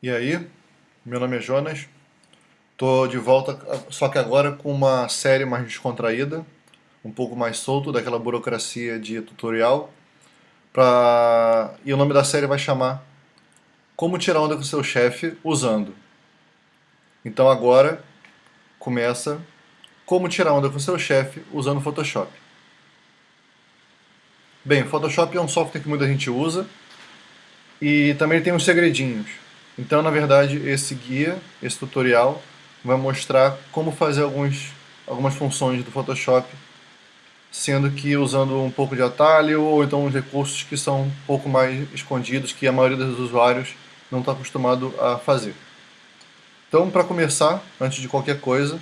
E aí, meu nome é Jonas, tô de volta, só que agora com uma série mais descontraída, um pouco mais solto daquela burocracia de tutorial, pra... e o nome da série vai chamar Como tirar onda com seu chefe usando. Então agora começa Como tirar onda com seu chefe usando Photoshop. Bem, Photoshop é um software que muita gente usa, e também tem uns segredinhos. Então, na verdade, esse guia, esse tutorial, vai mostrar como fazer alguns, algumas funções do Photoshop, sendo que usando um pouco de atalho ou então recursos que são um pouco mais escondidos, que a maioria dos usuários não está acostumado a fazer. Então, para começar, antes de qualquer coisa,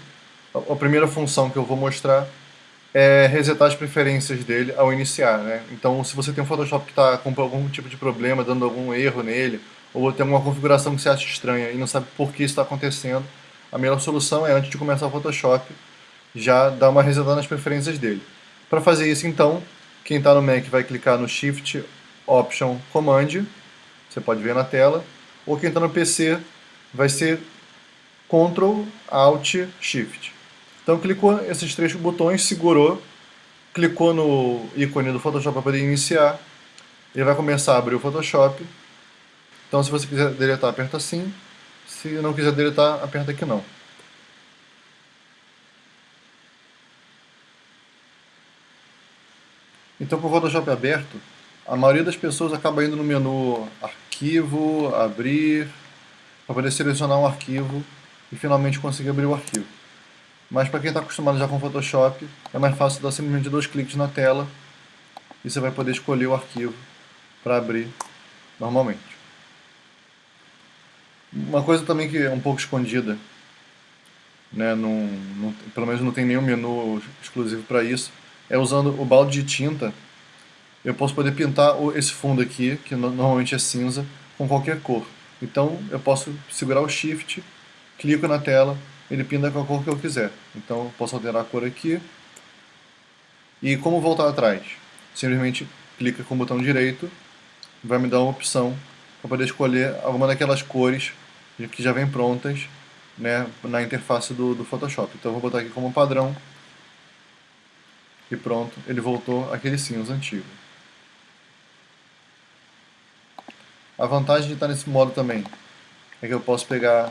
a primeira função que eu vou mostrar é resetar as preferências dele ao iniciar. Né? Então, se você tem um Photoshop que está com algum tipo de problema, dando algum erro nele, ou tem alguma configuração que você acha estranha e não sabe por que isso está acontecendo, a melhor solução é, antes de começar o Photoshop, já dar uma resetada nas preferências dele. Para fazer isso, então, quem está no Mac vai clicar no Shift, Option, Command, você pode ver na tela, ou quem está no PC vai ser Ctrl, Alt, Shift. Então clicou esses três botões, segurou, clicou no ícone do Photoshop para poder iniciar, ele vai começar a abrir o Photoshop, então se você quiser deletar, aperta assim. Se não quiser deletar, aperta aqui não. Então com o Photoshop aberto, a maioria das pessoas acaba indo no menu Arquivo, Abrir, para poder selecionar um arquivo e finalmente conseguir abrir o arquivo. Mas para quem está acostumado já com Photoshop, é mais fácil dar simplesmente dois cliques na tela e você vai poder escolher o arquivo para abrir normalmente. Uma coisa também que é um pouco escondida, né, num, num, pelo menos não tem nenhum menu exclusivo para isso, é usando o balde de tinta, eu posso poder pintar esse fundo aqui, que normalmente é cinza, com qualquer cor. Então eu posso segurar o Shift, clico na tela, ele pinta com a cor que eu quiser. Então eu posso alterar a cor aqui. E como voltar atrás? Simplesmente clica com o botão direito, vai me dar uma opção para poder escolher alguma daquelas cores que já vem prontas né, na interface do, do Photoshop. Então eu vou botar aqui como padrão e pronto, ele voltou aquele cinza antigo. A vantagem de estar nesse modo também é que eu posso pegar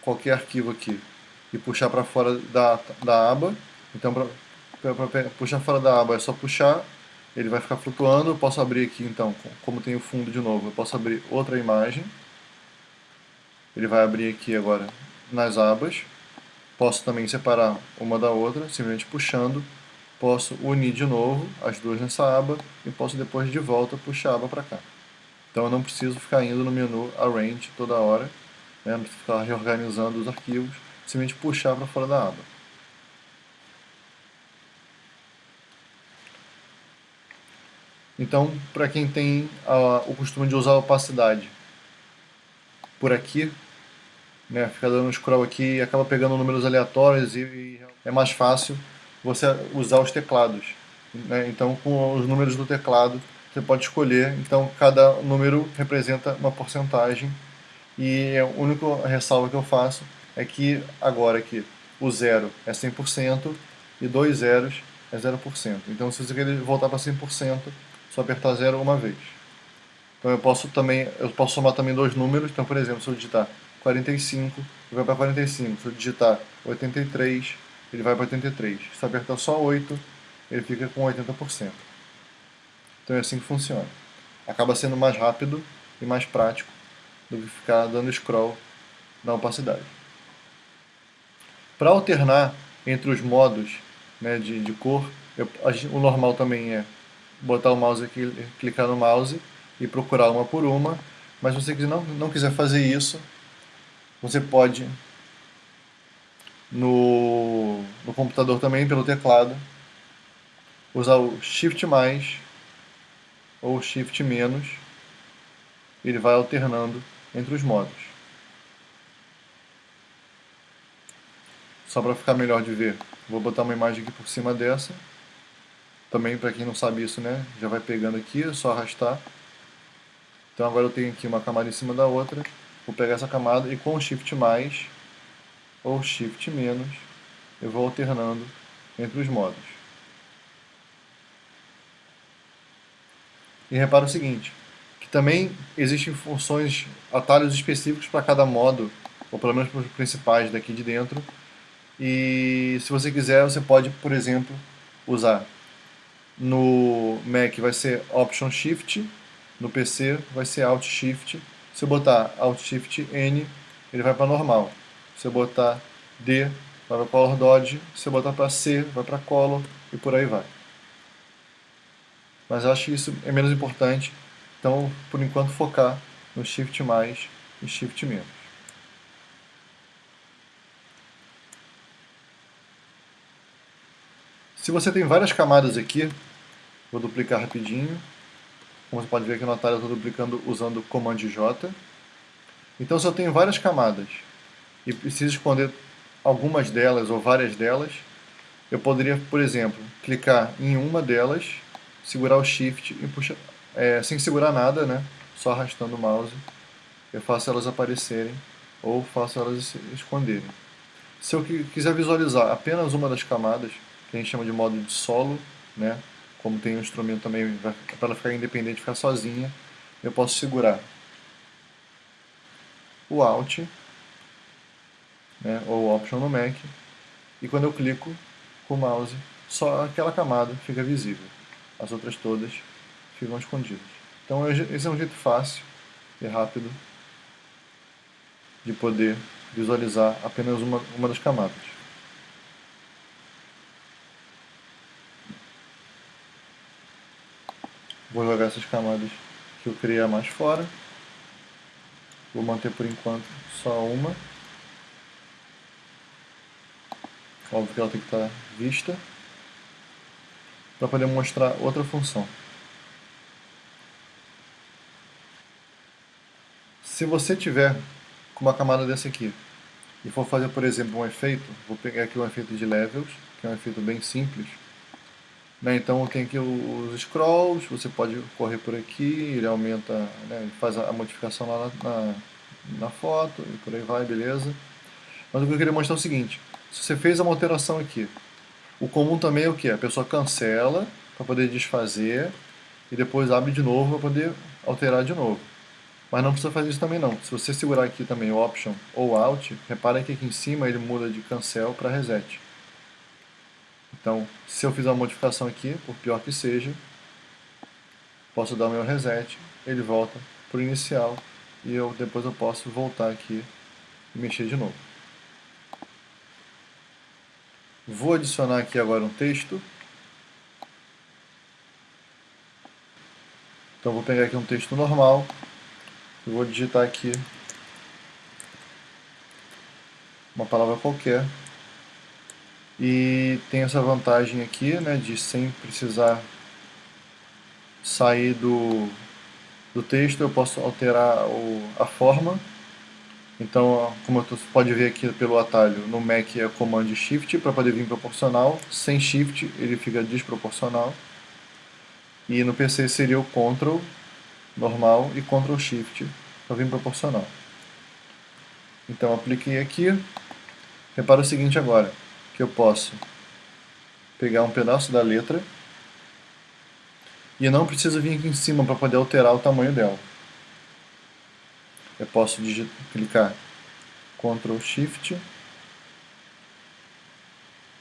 qualquer arquivo aqui e puxar para fora da, da aba. Então para puxar fora da aba é só puxar, ele vai ficar flutuando. Eu posso abrir aqui então, como tem o fundo de novo, eu posso abrir outra imagem ele vai abrir aqui agora nas abas. Posso também separar uma da outra, simplesmente puxando. Posso unir de novo as duas nessa aba e posso depois de volta puxar a aba para cá. Então eu não preciso ficar indo no menu Arrange toda hora, né? não ficar reorganizando os arquivos, simplesmente puxar para fora da aba. Então, para quem tem uh, o costume de usar opacidade por aqui, né, fica dando um scroll aqui e acaba pegando números aleatórios e, e é mais fácil você usar os teclados. Né? Então, com os números do teclado, você pode escolher. Então, cada número representa uma porcentagem. E a única ressalva que eu faço é que agora aqui o zero é 100% e dois zeros é 0%. Então, se você quer voltar para 100%, só apertar zero uma vez. Então, eu posso também, eu posso somar também dois números. Então, por exemplo, se eu digitar 45, ele vai para 45. Se eu digitar 83, ele vai para 83. Se apertar só 8, ele fica com 80%. Então é assim que funciona. Acaba sendo mais rápido e mais prático do que ficar dando scroll na opacidade. Para alternar entre os modos né, de, de cor, eu, o normal também é botar o mouse aqui, clicar no mouse e procurar uma por uma, mas se você não, não quiser fazer isso, você pode, no, no computador também, pelo teclado, usar o Shift mais ou Shift menos. Ele vai alternando entre os modos. Só para ficar melhor de ver, vou botar uma imagem aqui por cima dessa. Também, para quem não sabe isso, né, já vai pegando aqui, é só arrastar. Então agora eu tenho aqui uma camada em cima da outra vou pegar essa camada e com Shift mais ou Shift menos, eu vou alternando entre os modos. E repara o seguinte, que também existem funções, atalhos específicos para cada modo, ou pelo menos para os principais daqui de dentro, e se você quiser, você pode, por exemplo, usar no Mac vai ser Option Shift, no PC vai ser Alt Shift. Se eu botar Alt Shift N, ele vai para normal. Se eu botar D, vai para Color Dodge. Se eu botar para C, vai para Color e por aí vai. Mas eu acho que isso é menos importante. Então, por enquanto, focar no Shift mais e Shift menos. Se você tem várias camadas aqui, vou duplicar rapidinho. Como você pode ver aqui no atalho, eu estou duplicando usando o Command J. Então, se eu tenho várias camadas e preciso esconder algumas delas ou várias delas, eu poderia, por exemplo, clicar em uma delas, segurar o Shift e puxar, é, sem segurar nada, né? só arrastando o mouse, eu faço elas aparecerem ou faço elas se esconderem. Se eu quiser visualizar apenas uma das camadas, que a gente chama de modo de solo, né? Como tem um instrumento também para ela ficar independente, ficar sozinha, eu posso segurar o Alt né, ou Option no Mac e quando eu clico com o mouse, só aquela camada fica visível. As outras todas ficam escondidas. Então esse é um jeito fácil e rápido de poder visualizar apenas uma, uma das camadas. Vou jogar essas camadas que eu criei mais fora. Vou manter por enquanto só uma. Óbvio que ela tem que estar vista. Para poder mostrar outra função. Se você tiver com uma camada dessa aqui e for fazer, por exemplo, um efeito, vou pegar aqui um efeito de levels, que é um efeito bem simples, né? Então tem aqui os scrolls, você pode correr por aqui, ele aumenta, né? ele faz a modificação lá na, na, na, foto e por aí vai, beleza. Mas o que eu queria mostrar é o seguinte, se você fez uma alteração aqui, o comum também é o que? A pessoa cancela para poder desfazer e depois abre de novo para poder alterar de novo. Mas não precisa fazer isso também não. Se você segurar aqui também Option ou Alt, repara que aqui em cima ele muda de cancel para reset. Então, se eu fizer uma modificação aqui, por pior que seja, posso dar o meu reset, ele volta para o inicial e eu, depois eu posso voltar aqui e mexer de novo. Vou adicionar aqui agora um texto. Então vou pegar aqui um texto normal, e vou digitar aqui uma palavra qualquer e tem essa vantagem aqui, né, de sem precisar sair do, do texto, eu posso alterar o, a forma. Então, como você pode ver aqui pelo atalho, no Mac é Command Shift para poder vir proporcional. Sem Shift ele fica desproporcional. E no PC seria o Ctrl normal e Ctrl Shift para vir proporcional. Então apliquei aqui. Repara o seguinte agora que eu posso pegar um pedaço da letra e eu não preciso vir aqui em cima para poder alterar o tamanho dela. Eu posso digitar, clicar Ctrl Shift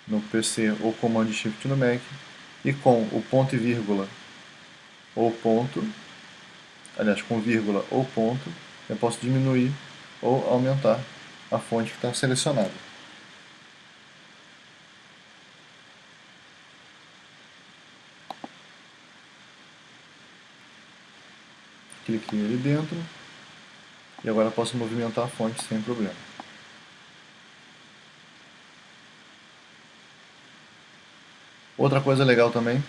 no PC ou Command Shift no Mac e com o ponto e vírgula ou ponto, aliás com vírgula ou ponto, eu posso diminuir ou aumentar a fonte que está selecionada. Cliquei ali dentro e agora posso movimentar a fonte sem problema. Outra coisa legal também,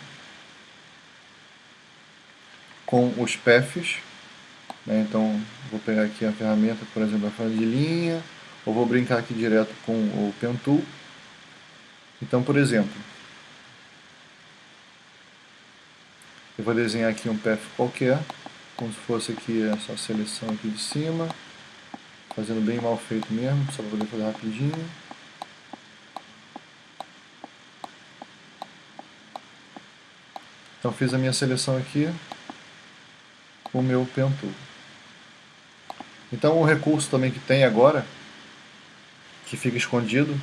com os paths, né, então vou pegar aqui a ferramenta, por exemplo, a fase de linha, ou vou brincar aqui direto com o Pen Tool. Então, por exemplo, eu vou desenhar aqui um path qualquer, como se fosse aqui essa seleção aqui de cima. Fazendo bem mal feito mesmo, só para poder fazer rapidinho. Então fiz a minha seleção aqui o meu pen tool. Então um recurso também que tem agora, que fica escondido,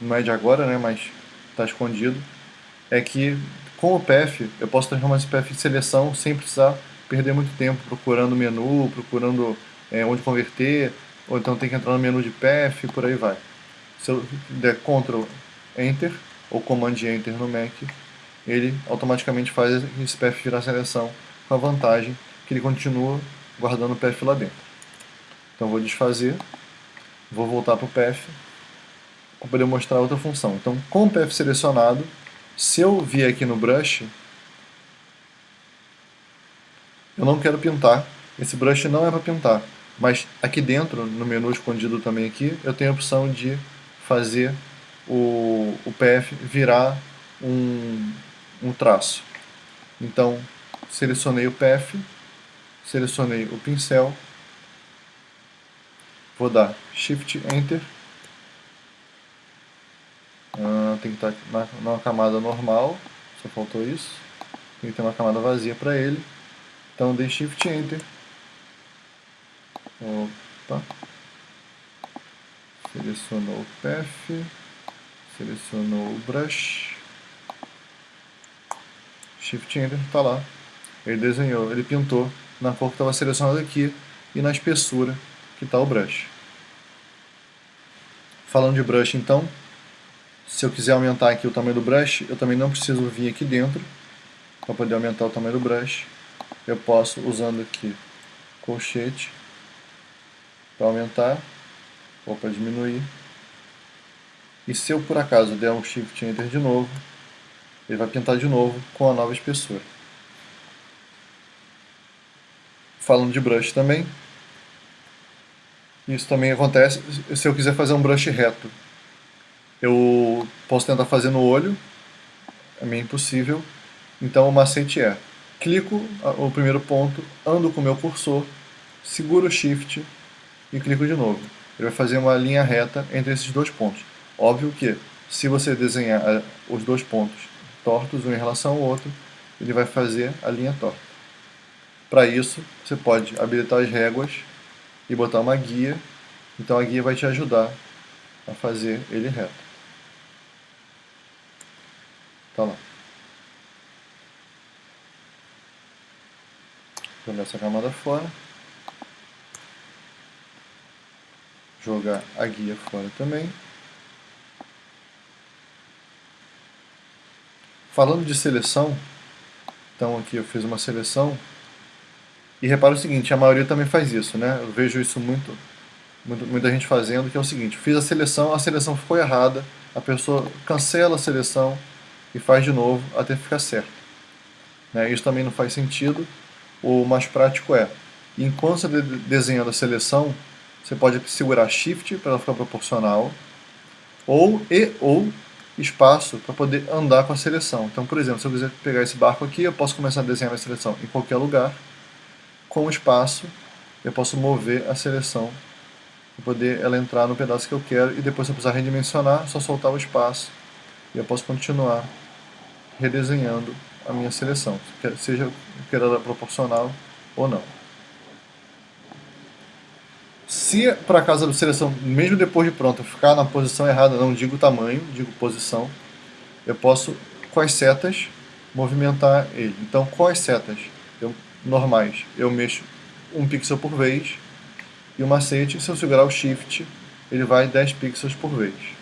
não é de agora, né, mas está escondido, é que com o PF eu posso transformar esse PF em seleção sem precisar perder muito tempo procurando menu, procurando é, onde converter, ou então tem que entrar no menu de e por aí vai. Se eu der Ctrl Enter ou Command Enter no Mac, ele automaticamente faz esse PF virar seleção com a vantagem que ele continua guardando o PF lá dentro. Então vou desfazer, vou voltar para o PF para poder mostrar outra função. Então com o PF selecionado, se eu vier aqui no brush, eu não quero pintar, esse brush não é para pintar, mas aqui dentro, no menu escondido também aqui, eu tenho a opção de fazer o, o PF virar um, um traço. Então, selecionei o PF, selecionei o pincel, vou dar Shift Enter, ah, tem que estar na, numa camada normal, só faltou isso, tem que ter uma camada vazia para ele, então dei Shift Enter, opa, selecionou o PF, selecionou o Brush, Shift Enter, está lá. Ele desenhou, ele pintou na cor que estava selecionada aqui e na espessura que está o brush. Falando de brush então, se eu quiser aumentar aqui o tamanho do brush, eu também não preciso vir aqui dentro para poder aumentar o tamanho do brush. Eu posso, usando aqui colchete, para aumentar ou para diminuir. E se eu por acaso der um Shift Enter de novo, ele vai pintar de novo com a nova espessura. Falando de brush também, isso também acontece se eu quiser fazer um brush reto. Eu posso tentar fazer no olho, é meio impossível, então o macete é, clico o primeiro ponto, ando com o meu cursor, seguro o Shift e clico de novo. Ele vai fazer uma linha reta entre esses dois pontos. Óbvio que, se você desenhar eh, os dois pontos tortos um em relação ao outro, ele vai fazer a linha torta. Para isso, você pode habilitar as réguas e botar uma guia, então a guia vai te ajudar a fazer ele reto. Tá lá. Jogar essa camada fora. Jogar a guia fora também. Falando de seleção, então aqui eu fiz uma seleção, e repara o seguinte, a maioria também faz isso, né? Eu vejo isso muito, muito, muita gente fazendo, que é o seguinte, fiz a seleção, a seleção ficou errada, a pessoa cancela a seleção e faz de novo até ficar certo. Né? Isso também não faz sentido, o mais prático é, enquanto você desenhando a seleção, você pode segurar Shift para ela ficar proporcional, ou e ou espaço para poder andar com a seleção. Então, por exemplo, se eu quiser pegar esse barco aqui, eu posso começar a desenhar a seleção em qualquer lugar. Com o espaço, eu posso mover a seleção para poder ela entrar no pedaço que eu quero e depois se eu precisar redimensionar, só soltar o espaço e eu posso continuar redesenhando a minha seleção, seja queira ela proporcional ou não. Se por acaso a seleção, mesmo depois de pronta, ficar na posição errada, não digo tamanho, digo posição, eu posso, com as setas, movimentar ele. Então, com as setas eu, normais, eu mexo um pixel por vez, e o macete, se eu segurar o Shift, ele vai 10 pixels por vez.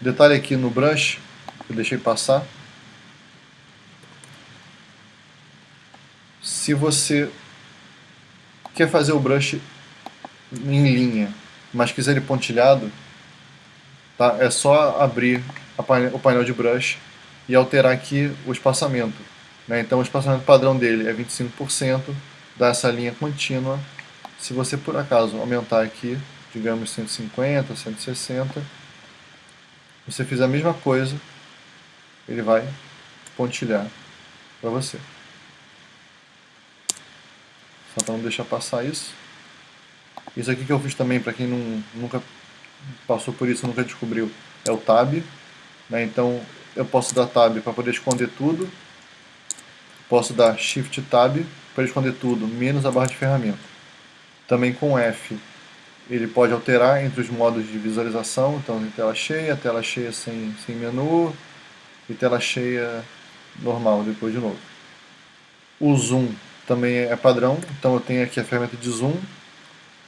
Detalhe aqui no brush, que eu deixei passar, se você quer fazer o brush em linha, mas quiser ele pontilhado, tá? é só abrir o painel de brush e alterar aqui o espaçamento. Né? Então o espaçamento padrão dele é 25%, dá essa linha contínua. Se você por acaso aumentar aqui, digamos 150, 160, você fizer a mesma coisa, ele vai pontilhar para você. Só para não deixar passar isso. Isso aqui que eu fiz também, para quem não, nunca passou por isso, nunca descobriu, é o Tab. Né? Então eu posso dar Tab para poder esconder tudo. Posso dar Shift Tab para esconder tudo, menos a barra de ferramenta. Também com F ele pode alterar entre os modos de visualização, então tela cheia, tela cheia sem, sem menu e tela cheia normal depois de novo. O zoom também é padrão, então eu tenho aqui a ferramenta de zoom,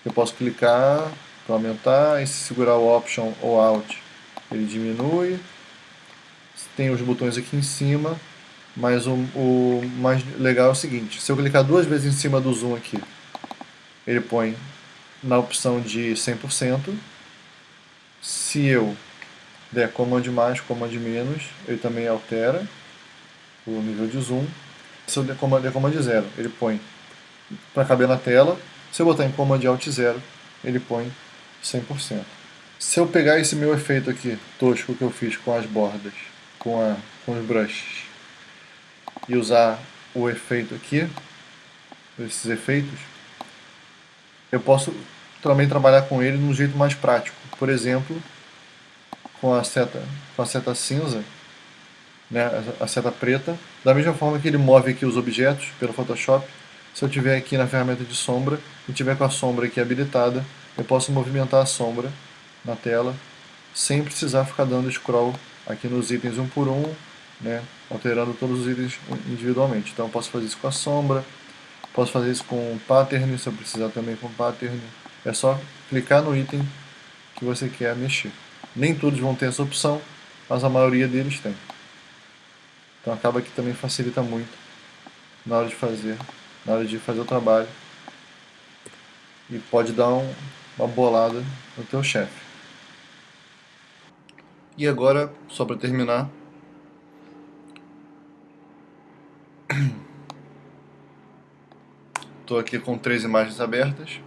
eu posso clicar para aumentar e se segurar o Option ou Alt ele diminui. Tem os botões aqui em cima, mas o, o mais legal é o seguinte, se eu clicar duas vezes em cima do zoom aqui, ele põe na opção de 100%. Se eu der Command mais, Command menos, ele também altera o nível de zoom. Se eu der Command, der Command 0, ele põe para caber na tela. Se eu botar em Command Alt 0, ele põe 100%. Se eu pegar esse meu efeito aqui, tosco que eu fiz com as bordas, com, a, com os brushes, e usar o efeito aqui, esses efeitos, eu posso também trabalhar com ele de um jeito mais prático. Por exemplo, com a seta, com a seta cinza, né, a seta preta, da mesma forma que ele move aqui os objetos pelo Photoshop, se eu tiver aqui na ferramenta de sombra e tiver com a sombra aqui habilitada, eu posso movimentar a sombra na tela sem precisar ficar dando scroll aqui nos itens um por um, né, alterando todos os itens individualmente. Então eu posso fazer isso com a sombra, Posso fazer isso com pattern, se eu precisar também com pattern. É só clicar no item que você quer mexer. Nem todos vão ter essa opção, mas a maioria deles tem. Então acaba que também facilita muito na hora de fazer, na hora de fazer o trabalho. E pode dar um, uma bolada no teu chefe. E agora, só para terminar, Estou aqui com três imagens abertas.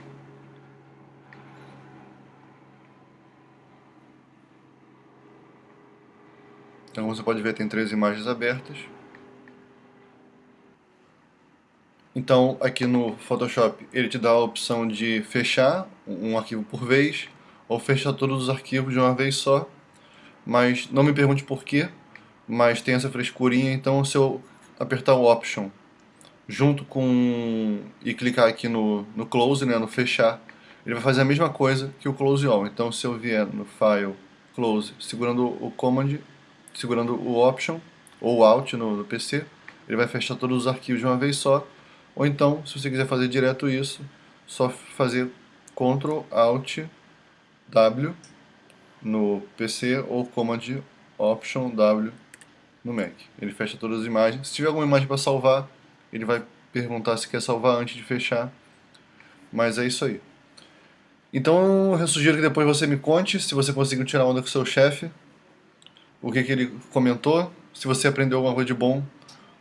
Então você pode ver tem três imagens abertas. Então aqui no Photoshop ele te dá a opção de fechar um arquivo por vez ou fechar todos os arquivos de uma vez só. Mas não me pergunte por quê, mas tem essa frescurinha, então se eu apertar o Option junto com e clicar aqui no, no close, né, no fechar, ele vai fazer a mesma coisa que o close all. Então se eu vier no file close, segurando o command, segurando o option ou alt no, no PC, ele vai fechar todos os arquivos de uma vez só. Ou então, se você quiser fazer direto isso, só fazer Ctrl Alt W no PC ou Command Option W no Mac. Ele fecha todas as imagens. Se tiver alguma imagem para salvar, ele vai perguntar se quer salvar antes de fechar, mas é isso aí. Então eu sugiro que depois você me conte se você conseguiu tirar onda com seu chefe, o que, que ele comentou, se você aprendeu alguma coisa de bom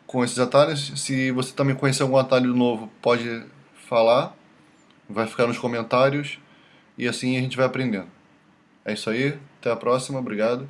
com esses atalhos, se você também conheceu algum atalho novo, pode falar, vai ficar nos comentários e assim a gente vai aprendendo. É isso aí, até a próxima, obrigado.